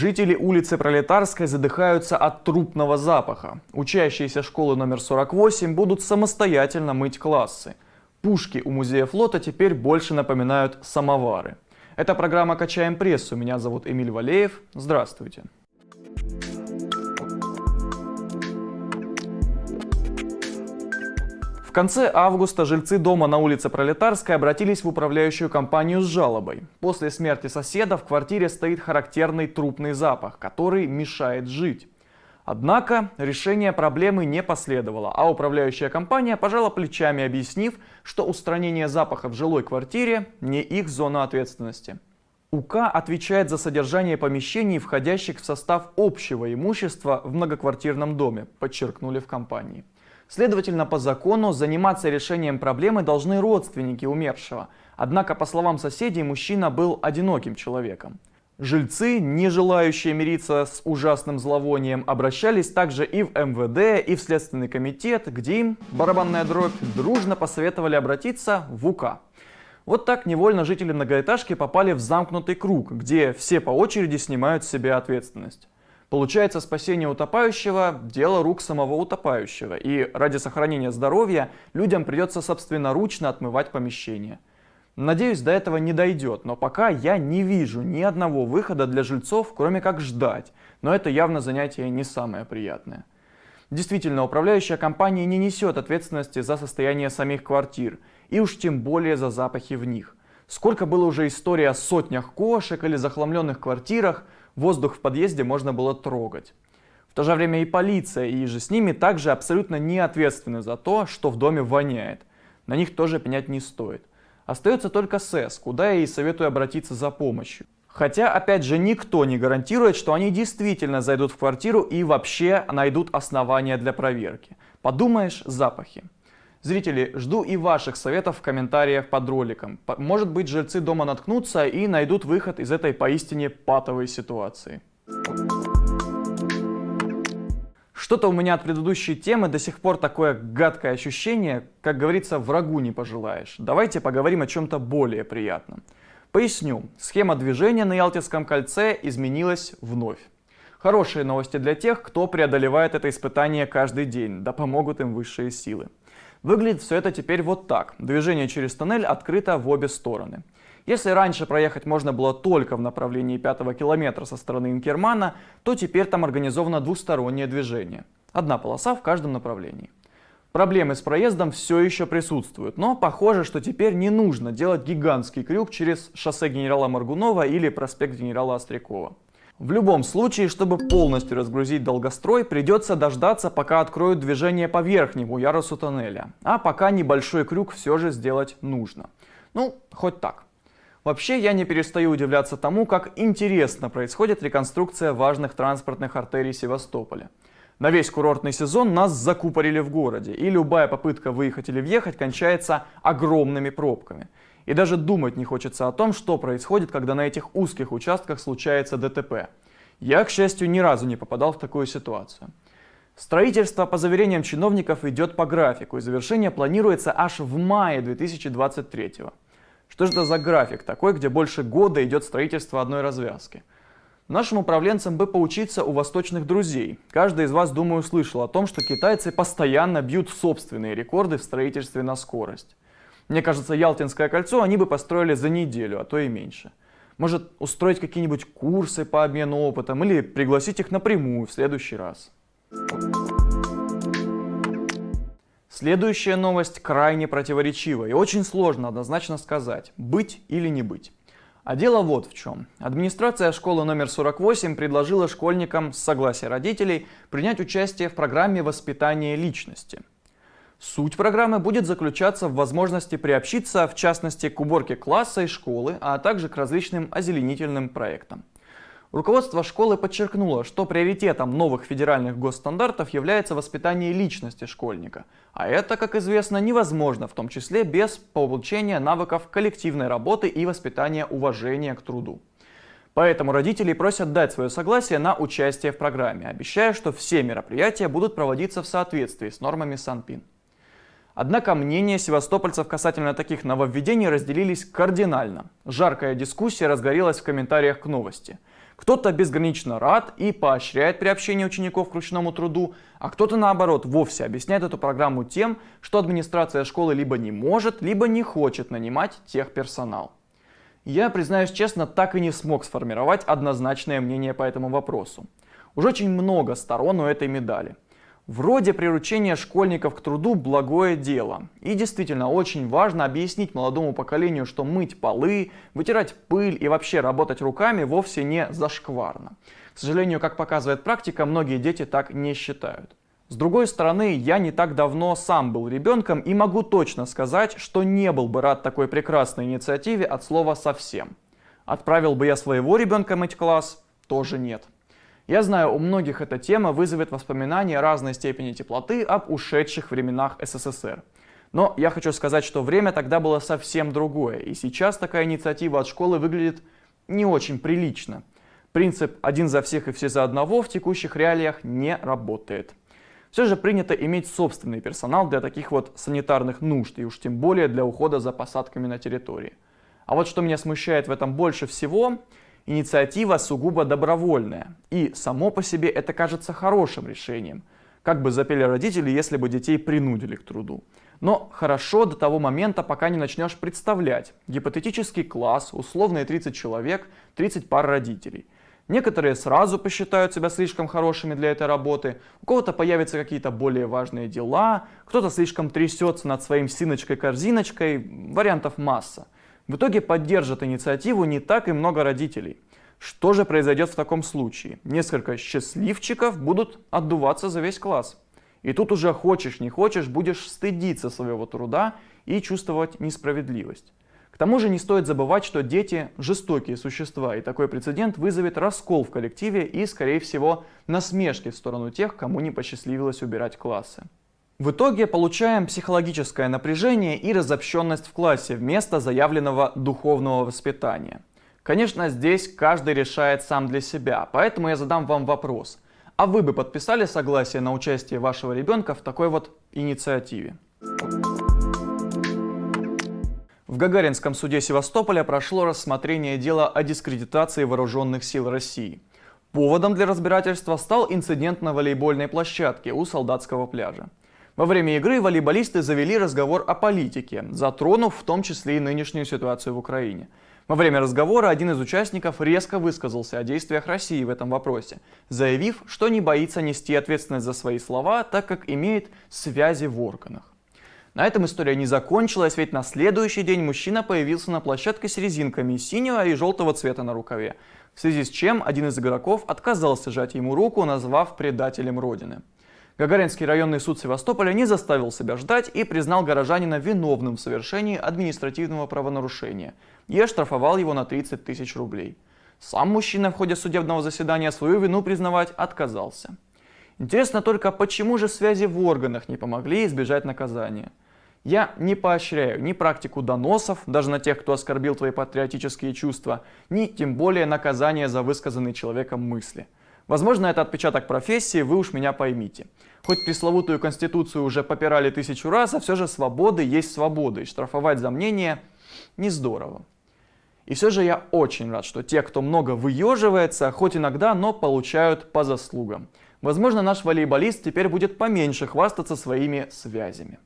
Жители улицы Пролетарской задыхаются от трупного запаха. Учащиеся школы номер 48 будут самостоятельно мыть классы. Пушки у музея флота теперь больше напоминают самовары. Это программа «Качаем прессу». Меня зовут Эмиль Валеев. Здравствуйте. В конце августа жильцы дома на улице Пролетарской обратились в управляющую компанию с жалобой. После смерти соседа в квартире стоит характерный трупный запах, который мешает жить. Однако решение проблемы не последовало, а управляющая компания пожала плечами, объяснив, что устранение запаха в жилой квартире не их зона ответственности. УК отвечает за содержание помещений, входящих в состав общего имущества в многоквартирном доме, подчеркнули в компании. Следовательно, по закону заниматься решением проблемы должны родственники умершего. Однако, по словам соседей, мужчина был одиноким человеком. Жильцы, не желающие мириться с ужасным зловонием, обращались также и в МВД, и в Следственный комитет, где им, барабанная дробь, дружно посоветовали обратиться в УК. Вот так невольно жители многоэтажки попали в замкнутый круг, где все по очереди снимают с себя ответственность. Получается, спасение утопающего – дело рук самого утопающего, и ради сохранения здоровья людям придется собственноручно отмывать помещение. Надеюсь, до этого не дойдет, но пока я не вижу ни одного выхода для жильцов, кроме как ждать, но это явно занятие не самое приятное. Действительно, управляющая компания не несет ответственности за состояние самих квартир, и уж тем более за запахи в них. Сколько было уже историй о сотнях кошек или захламленных квартирах – воздух в подъезде можно было трогать. В то же время и полиция, и же с ними также абсолютно не ответственны за то, что в доме воняет. На них тоже пенять не стоит. Остается только СЭС, куда я и советую обратиться за помощью. Хотя, опять же, никто не гарантирует, что они действительно зайдут в квартиру и вообще найдут основания для проверки. Подумаешь, запахи. Зрители, жду и ваших советов в комментариях под роликом. Может быть, жильцы дома наткнутся и найдут выход из этой поистине патовой ситуации. Что-то у меня от предыдущей темы до сих пор такое гадкое ощущение, как говорится, врагу не пожелаешь. Давайте поговорим о чем-то более приятном. Поясню, схема движения на Ялтинском кольце изменилась вновь. Хорошие новости для тех, кто преодолевает это испытание каждый день, да помогут им высшие силы. Выглядит все это теперь вот так. Движение через тоннель открыто в обе стороны. Если раньше проехать можно было только в направлении пятого километра со стороны Инкермана, то теперь там организовано двустороннее движение. Одна полоса в каждом направлении. Проблемы с проездом все еще присутствуют, но похоже, что теперь не нужно делать гигантский крюк через шоссе генерала Маргунова или проспект генерала Острякова. В любом случае, чтобы полностью разгрузить долгострой, придется дождаться, пока откроют движение по верхнему ярусу тоннеля. А пока небольшой крюк все же сделать нужно. Ну, хоть так. Вообще, я не перестаю удивляться тому, как интересно происходит реконструкция важных транспортных артерий Севастополя. На весь курортный сезон нас закупорили в городе, и любая попытка выехать или въехать кончается огромными пробками. И даже думать не хочется о том, что происходит, когда на этих узких участках случается ДТП. Я, к счастью, ни разу не попадал в такую ситуацию. Строительство, по заверениям чиновников, идет по графику, и завершение планируется аж в мае 2023 -го. Что же это за график такой, где больше года идет строительство одной развязки? Нашим управленцам бы поучиться у восточных друзей. Каждый из вас, думаю, слышал о том, что китайцы постоянно бьют собственные рекорды в строительстве на скорость. Мне кажется, Ялтинское кольцо они бы построили за неделю, а то и меньше. Может, устроить какие-нибудь курсы по обмену опытом или пригласить их напрямую в следующий раз. Следующая новость крайне противоречива и очень сложно однозначно сказать, быть или не быть. А дело вот в чем. Администрация школы номер 48 предложила школьникам с согласия родителей принять участие в программе воспитания личности. Суть программы будет заключаться в возможности приобщиться, в частности, к уборке класса и школы, а также к различным озеленительным проектам. Руководство школы подчеркнуло, что приоритетом новых федеральных госстандартов является воспитание личности школьника. А это, как известно, невозможно, в том числе без получения навыков коллективной работы и воспитания уважения к труду. Поэтому родители просят дать свое согласие на участие в программе, обещая, что все мероприятия будут проводиться в соответствии с нормами Санпин. Однако мнения севастопольцев касательно таких нововведений разделились кардинально. Жаркая дискуссия разгорелась в комментариях к новости. Кто-то безгранично рад и поощряет приобщение учеников к ручному труду, а кто-то наоборот вовсе объясняет эту программу тем, что администрация школы либо не может, либо не хочет нанимать техперсонал. Я, признаюсь честно, так и не смог сформировать однозначное мнение по этому вопросу. Уже очень много сторон у этой медали. Вроде приручение школьников к труду – благое дело. И действительно очень важно объяснить молодому поколению, что мыть полы, вытирать пыль и вообще работать руками вовсе не зашкварно. К сожалению, как показывает практика, многие дети так не считают. С другой стороны, я не так давно сам был ребенком и могу точно сказать, что не был бы рад такой прекрасной инициативе от слова совсем. Отправил бы я своего ребенка мыть класс? Тоже нет. Я знаю, у многих эта тема вызовет воспоминания разной степени теплоты об ушедших временах СССР. Но я хочу сказать, что время тогда было совсем другое, и сейчас такая инициатива от школы выглядит не очень прилично. Принцип «один за всех и все за одного» в текущих реалиях не работает. Все же принято иметь собственный персонал для таких вот санитарных нужд, и уж тем более для ухода за посадками на территории. А вот что меня смущает в этом больше всего – Инициатива сугубо добровольная, и само по себе это кажется хорошим решением. Как бы запели родители, если бы детей принудили к труду. Но хорошо до того момента, пока не начнешь представлять. Гипотетический класс, условные 30 человек, 30 пар родителей. Некоторые сразу посчитают себя слишком хорошими для этой работы, у кого-то появятся какие-то более важные дела, кто-то слишком трясется над своим синочкой-корзиночкой, вариантов масса. В итоге поддержат инициативу не так и много родителей. Что же произойдет в таком случае? Несколько счастливчиков будут отдуваться за весь класс. И тут уже хочешь не хочешь, будешь стыдиться своего труда и чувствовать несправедливость. К тому же не стоит забывать, что дети – жестокие существа, и такой прецедент вызовет раскол в коллективе и, скорее всего, насмешки в сторону тех, кому не посчастливилось убирать классы. В итоге получаем психологическое напряжение и разобщенность в классе вместо заявленного духовного воспитания. Конечно, здесь каждый решает сам для себя, поэтому я задам вам вопрос. А вы бы подписали согласие на участие вашего ребенка в такой вот инициативе? В Гагаринском суде Севастополя прошло рассмотрение дела о дискредитации вооруженных сил России. Поводом для разбирательства стал инцидент на волейбольной площадке у солдатского пляжа. Во время игры волейболисты завели разговор о политике, затронув в том числе и нынешнюю ситуацию в Украине. Во время разговора один из участников резко высказался о действиях России в этом вопросе, заявив, что не боится нести ответственность за свои слова, так как имеет связи в органах. На этом история не закончилась, ведь на следующий день мужчина появился на площадке с резинками синего и желтого цвета на рукаве, в связи с чем один из игроков отказался жать ему руку, назвав предателем Родины. Гагаринский районный суд Севастополя не заставил себя ждать и признал горожанина виновным в совершении административного правонарушения и оштрафовал его на 30 тысяч рублей. Сам мужчина в ходе судебного заседания свою вину признавать отказался. Интересно только, почему же связи в органах не помогли избежать наказания? Я не поощряю ни практику доносов, даже на тех, кто оскорбил твои патриотические чувства, ни тем более наказание за высказанные человеком мысли – Возможно, это отпечаток профессии, вы уж меня поймите. Хоть пресловутую конституцию уже попирали тысячу раз, а все же свободы есть свободы, и штрафовать за мнение не здорово. И все же я очень рад, что те, кто много выеживается, хоть иногда, но получают по заслугам. Возможно, наш волейболист теперь будет поменьше хвастаться своими связями.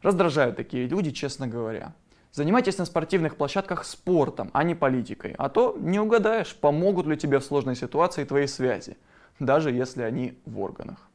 Раздражают такие люди, честно говоря. Занимайтесь на спортивных площадках спортом, а не политикой. А то не угадаешь, помогут ли тебе в сложной ситуации твои связи, даже если они в органах.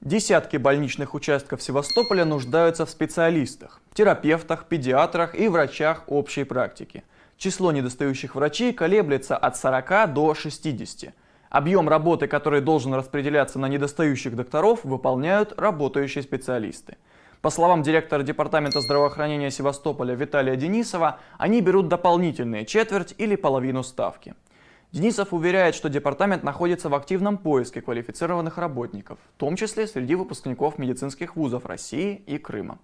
Десятки больничных участков Севастополя нуждаются в специалистах, терапевтах, педиатрах и врачах общей практики. Число недостающих врачей колеблется от 40 до 60. Объем работы, который должен распределяться на недостающих докторов, выполняют работающие специалисты. По словам директора Департамента здравоохранения Севастополя Виталия Денисова, они берут дополнительные четверть или половину ставки. Денисов уверяет, что департамент находится в активном поиске квалифицированных работников, в том числе среди выпускников медицинских вузов России и Крыма.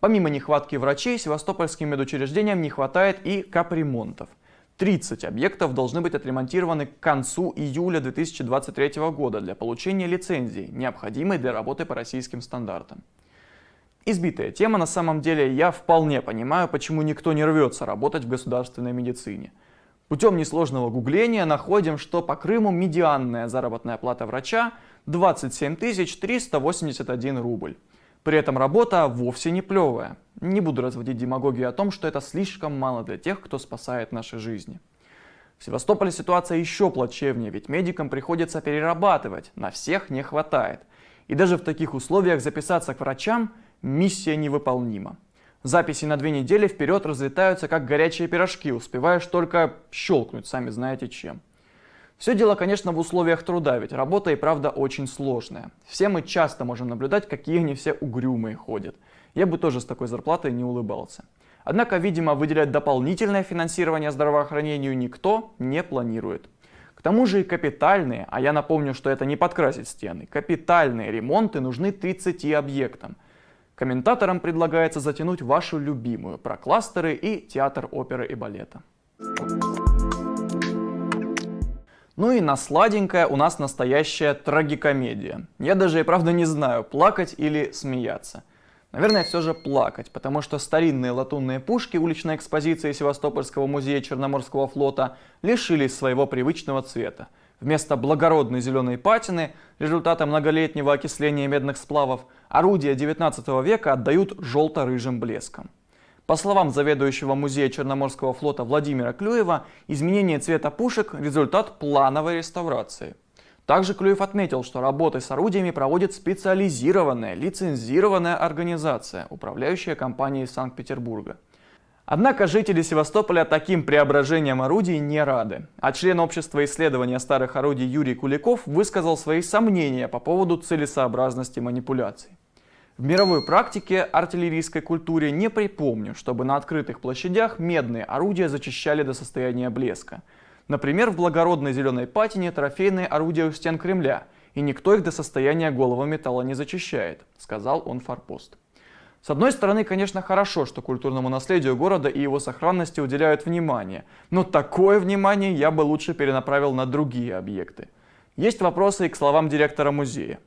Помимо нехватки врачей, севастопольским медучреждениям не хватает и капремонтов. 30 объектов должны быть отремонтированы к концу июля 2023 года для получения лицензии, необходимой для работы по российским стандартам. Избитая тема на самом деле, я вполне понимаю, почему никто не рвется работать в государственной медицине. Путем несложного гугления находим, что по Крыму медианная заработная плата врача 27 381 рубль. При этом работа вовсе не плевая. Не буду разводить демагогию о том, что это слишком мало для тех, кто спасает наши жизни. В Севастополе ситуация еще плачевнее, ведь медикам приходится перерабатывать, на всех не хватает. И даже в таких условиях записаться к врачам – миссия невыполнима. Записи на две недели вперед разлетаются как горячие пирожки, успеваешь только щелкнуть, сами знаете чем. Все дело, конечно, в условиях труда, ведь работа и правда очень сложная. Все мы часто можем наблюдать, какие они все угрюмые ходят. Я бы тоже с такой зарплатой не улыбался. Однако, видимо, выделять дополнительное финансирование здравоохранению никто не планирует. К тому же и капитальные, а я напомню, что это не подкрасить стены, капитальные ремонты нужны 30 объектам. Комментаторам предлагается затянуть вашу любимую про кластеры и театр оперы и балета. Ну и на сладенькое у нас настоящая трагикомедия. Я даже и правда не знаю, плакать или смеяться. Наверное, все же плакать, потому что старинные латунные пушки уличной экспозиции Севастопольского музея Черноморского флота лишились своего привычного цвета. Вместо благородной зеленой патины, результата многолетнего окисления медных сплавов, орудия 19 века отдают желто-рыжим блеском. По словам заведующего музея Черноморского флота Владимира Клюева, изменение цвета пушек – результат плановой реставрации. Также Клюев отметил, что работы с орудиями проводит специализированная, лицензированная организация, управляющая компанией Санкт-Петербурга. Однако жители Севастополя таким преображением орудий не рады. А член общества исследования старых орудий Юрий Куликов высказал свои сомнения по поводу целесообразности манипуляций. В мировой практике артиллерийской культуре не припомню, чтобы на открытых площадях медные орудия зачищали до состояния блеска. Например, в благородной зеленой патине трофейные орудия у стен Кремля, и никто их до состояния голого металла не зачищает, сказал он форпост. С одной стороны, конечно, хорошо, что культурному наследию города и его сохранности уделяют внимание, но такое внимание я бы лучше перенаправил на другие объекты. Есть вопросы и к словам директора музея.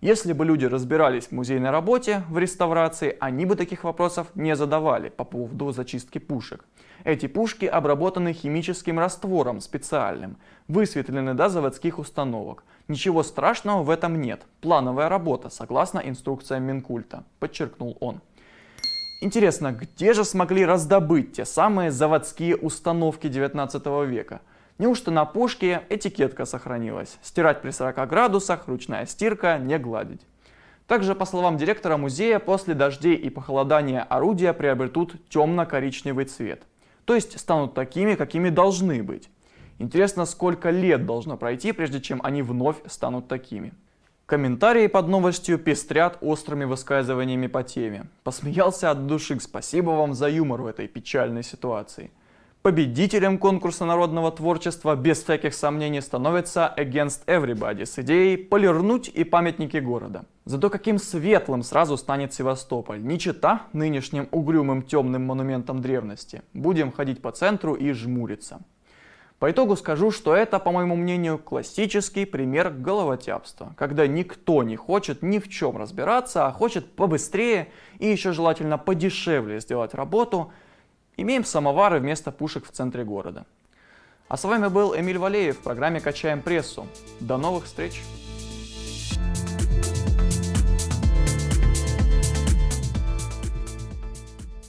Если бы люди разбирались в музейной работе, в реставрации, они бы таких вопросов не задавали по поводу зачистки пушек. Эти пушки обработаны химическим раствором специальным, высветлены до заводских установок. Ничего страшного в этом нет. Плановая работа, согласно инструкциям Минкульта, подчеркнул он. Интересно, где же смогли раздобыть те самые заводские установки 19 века? Неужто на пушке этикетка сохранилась? Стирать при 40 градусах, ручная стирка, не гладить. Также, по словам директора музея, после дождей и похолодания орудия приобретут темно-коричневый цвет. То есть станут такими, какими должны быть. Интересно, сколько лет должно пройти, прежде чем они вновь станут такими. Комментарии под новостью пестрят острыми высказываниями по теме. Посмеялся от души, спасибо вам за юмор в этой печальной ситуации. Победителем конкурса народного творчества без всяких сомнений становится Against Everybody с идеей полирнуть и памятники города. Зато каким светлым сразу станет Севастополь, не чита нынешним угрюмым темным монументом древности. Будем ходить по центру и жмуриться. По итогу скажу, что это, по моему мнению, классический пример головотяпства, когда никто не хочет ни в чем разбираться, а хочет побыстрее и еще желательно подешевле сделать работу – Имеем самовары вместо пушек в центре города. А с вами был Эмиль Валеев в программе «Качаем прессу». До новых встреч!